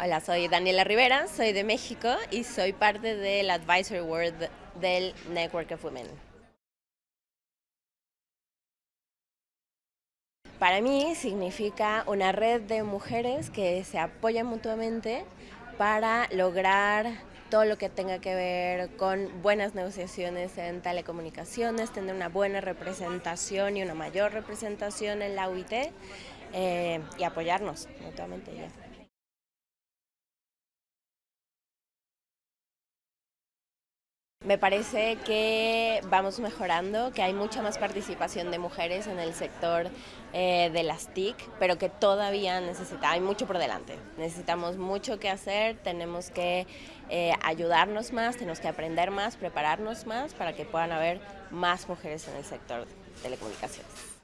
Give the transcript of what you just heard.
Hola, soy Daniela Rivera, soy de México y soy parte del Advisory Board del Network of Women. Para mí significa una red de mujeres que se apoyan mutuamente para lograr todo lo que tenga que ver con buenas negociaciones en telecomunicaciones, tener una buena representación y una mayor representación en la UIT eh, y apoyarnos mutuamente. Ya. Me parece que vamos mejorando, que hay mucha más participación de mujeres en el sector eh, de las TIC, pero que todavía hay mucho por delante. Necesitamos mucho que hacer, tenemos que eh, ayudarnos más, tenemos que aprender más, prepararnos más para que puedan haber más mujeres en el sector de telecomunicaciones.